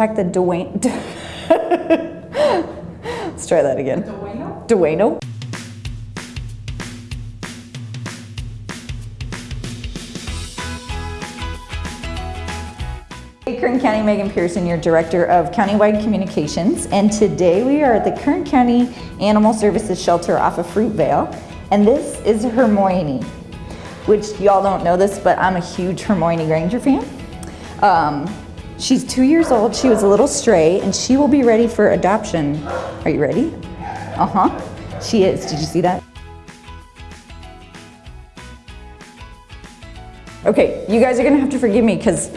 contact the Dwayne. Let's try that again. Dueno? Dueno. Hey, Kern County, Megan Pearson, your Director of Countywide Communications, and today we are at the Kern County Animal Services Shelter off of Fruitvale, and this is Hermione, which y'all don't know this, but I'm a huge Hermione Granger fan. Um, she's two years old, she was a little stray, and she will be ready for adoption. Are you ready? Uh-huh, she is, did you see that? Okay, you guys are gonna have to forgive me because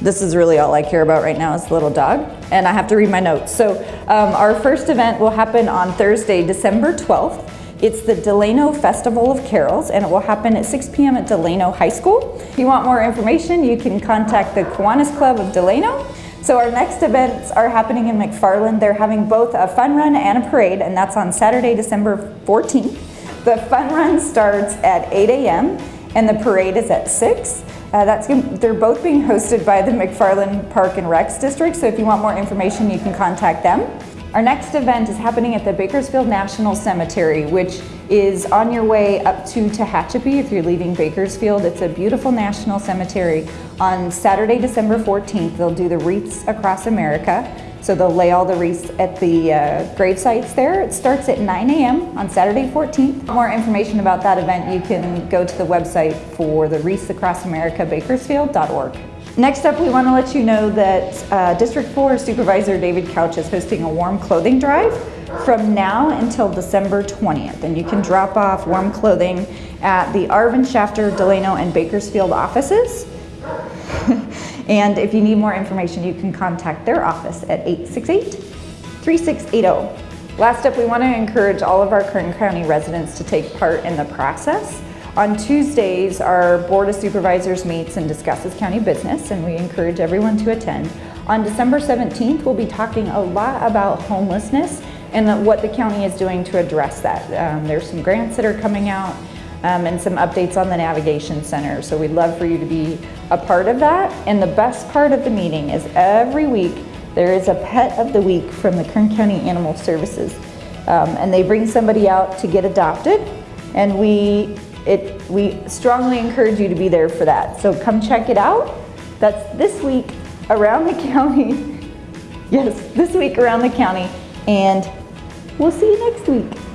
this is really all I care about right now is the little dog, and I have to read my notes. So um, our first event will happen on Thursday, December 12th. It's the Delano Festival of Carols, and it will happen at 6 p.m. at Delano High School. If you want more information, you can contact the Kiwanis Club of Delano. So our next events are happening in McFarland. They're having both a fun run and a parade, and that's on Saturday, December 14th. The fun run starts at 8 a.m. and the parade is at 6. Uh, that's they're both being hosted by the McFarland Park and Recs District, so if you want more information, you can contact them. Our next event is happening at the Bakersfield National Cemetery, which is on your way up to Tehachapi if you're leaving Bakersfield. It's a beautiful national cemetery. On Saturday, December 14th, they'll do the Wreaths Across America. So they'll lay all the wreaths at the uh, grave sites there. It starts at 9 a.m. on Saturday 14th. For more information about that event, you can go to the website for the Wreaths Across America, bakersfield.org. Next up, we want to let you know that uh, District 4 Supervisor David Couch is hosting a warm clothing drive from now until December 20th. And you can drop off warm clothing at the Arvin Shafter, Delano, and Bakersfield offices. And if you need more information, you can contact their office at 868-3680. Last up, we want to encourage all of our Kern County residents to take part in the process. On Tuesdays, our Board of Supervisors meets and discusses county business, and we encourage everyone to attend. On December 17th, we'll be talking a lot about homelessness and what the county is doing to address that. Um, there's some grants that are coming out um, and some updates on the Navigation Center. So we'd love for you to be a part of that. And the best part of the meeting is every week there is a pet of the week from the Kern County Animal Services. Um, and they bring somebody out to get adopted and we, it, we strongly encourage you to be there for that. So come check it out. That's this week around the county. yes, this week around the county. And we'll see you next week.